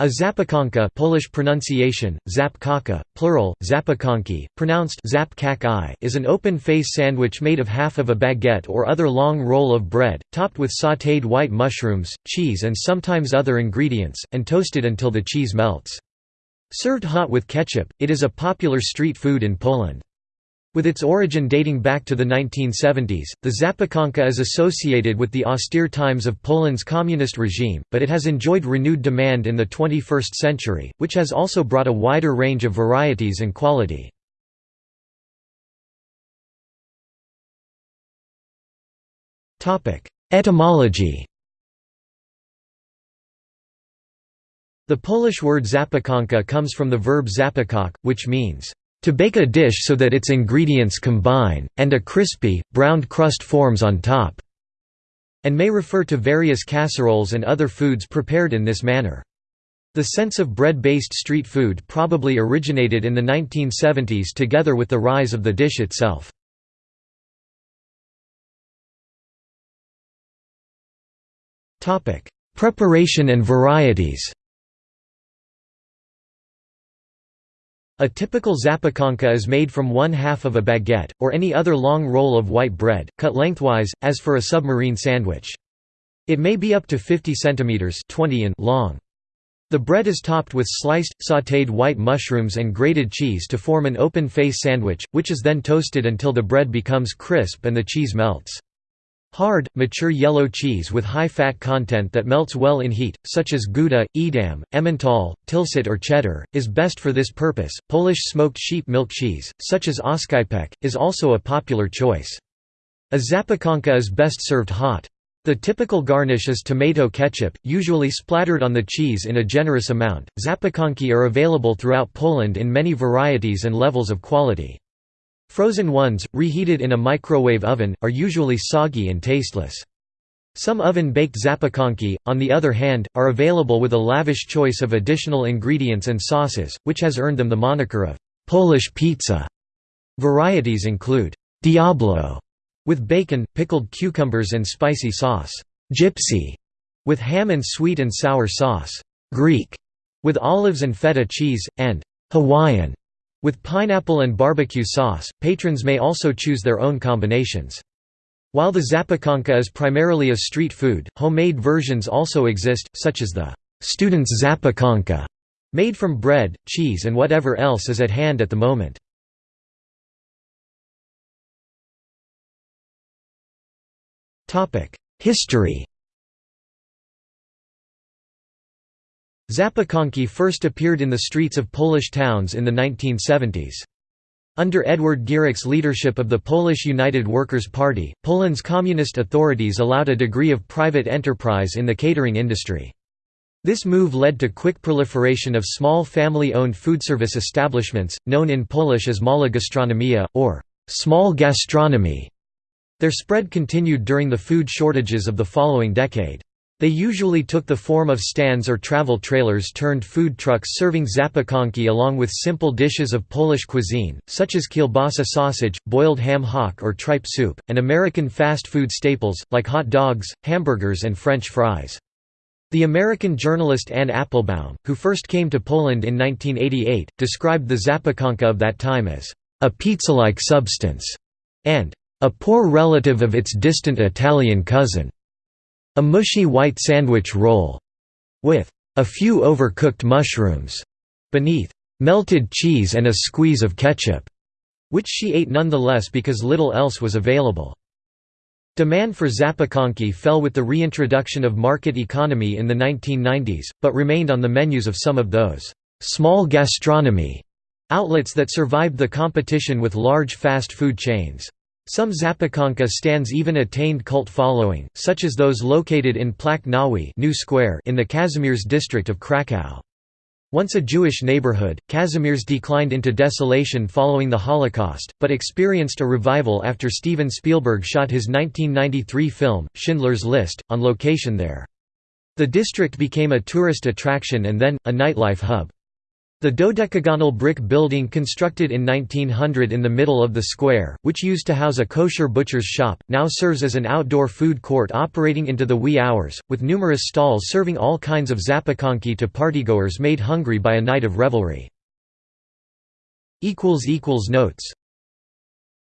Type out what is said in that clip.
A zapiekanka Polish pronunciation, zapkaka, plural, zapiekanki, pronounced is an open-face sandwich made of half of a baguette or other long roll of bread, topped with sautéed white mushrooms, cheese and sometimes other ingredients, and toasted until the cheese melts. Served hot with ketchup, it is a popular street food in Poland. With its origin dating back to the 1970s, the zapiekanka is associated with the austere times of Poland's communist regime, but it has enjoyed renewed demand in the 21st century, which has also brought a wider range of varieties and quality. Etymology The Polish word zapiekanka comes from the verb zapakok, which means to bake a dish so that its ingredients combine, and a crispy, browned crust forms on top", and may refer to various casseroles and other foods prepared in this manner. The sense of bread-based street food probably originated in the 1970s together with the rise of the dish itself. Preparation and varieties A typical zapiekanka is made from one half of a baguette, or any other long roll of white bread, cut lengthwise, as for a submarine sandwich. It may be up to 50 cm 20 in long. The bread is topped with sliced, sautéed white mushrooms and grated cheese to form an open-face sandwich, which is then toasted until the bread becomes crisp and the cheese melts. Hard, mature yellow cheese with high fat content that melts well in heat, such as Gouda, Edam, Emmental, Tilsit or cheddar, is best for this purpose. Polish smoked sheep milk cheese, such as Oscypek, is also a popular choice. A zapiekanka is best served hot. The typical garnish is tomato ketchup, usually splattered on the cheese in a generous amount. Zapiekanki are available throughout Poland in many varieties and levels of quality. Frozen ones, reheated in a microwave oven, are usually soggy and tasteless. Some oven-baked zapiekanki, on the other hand, are available with a lavish choice of additional ingredients and sauces, which has earned them the moniker of «Polish pizza». Varieties include «Diablo» with bacon, pickled cucumbers and spicy sauce, «Gypsy» with ham and sweet and sour sauce, «Greek» with olives and feta cheese, and «Hawaiian» With pineapple and barbecue sauce, patrons may also choose their own combinations. While the zapiekanka is primarily a street food, homemade versions also exist, such as the student's zapiekanka, made from bread, cheese and whatever else is at hand at the moment. History Zapiekanki first appeared in the streets of Polish towns in the 1970s. Under Edward Gierek's leadership of the Polish United Workers' Party, Poland's communist authorities allowed a degree of private enterprise in the catering industry. This move led to quick proliferation of small family-owned foodservice establishments, known in Polish as mała gastronomia, or small gastronomy. Their spread continued during the food shortages of the following decade. They usually took the form of stands or travel trailers turned food trucks serving zapiekanki along with simple dishes of Polish cuisine, such as kielbasa sausage, boiled ham hock or tripe soup, and American fast food staples, like hot dogs, hamburgers and French fries. The American journalist Anne Applebaum, who first came to Poland in 1988, described the zapiekanka of that time as a pizza-like substance and a poor relative of its distant Italian cousin. A mushy white sandwich roll, with a few overcooked mushrooms beneath, melted cheese and a squeeze of ketchup, which she ate nonetheless because little else was available. Demand for zapiekanki fell with the reintroduction of market economy in the 1990s, but remained on the menus of some of those small gastronomy outlets that survived the competition with large fast food chains. Some Zapiekanka stands even attained cult following, such as those located in Plac Nowy New Square in the Kazimierz district of Kraków. Once a Jewish neighborhood, Kazimierz declined into desolation following the Holocaust, but experienced a revival after Steven Spielberg shot his 1993 film, Schindler's List, on location there. The district became a tourist attraction and then, a nightlife hub. The dodecagonal brick building constructed in 1900 in the middle of the square, which used to house a kosher butcher's shop, now serves as an outdoor food court operating into the wee hours, with numerous stalls serving all kinds of zapiekanki to partygoers made hungry by a night of revelry. Notes